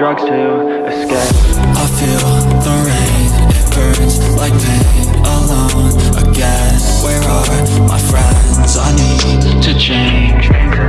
drugs to escape. I feel the rain, it burns like pain Alone again, where are my friends? I need to change.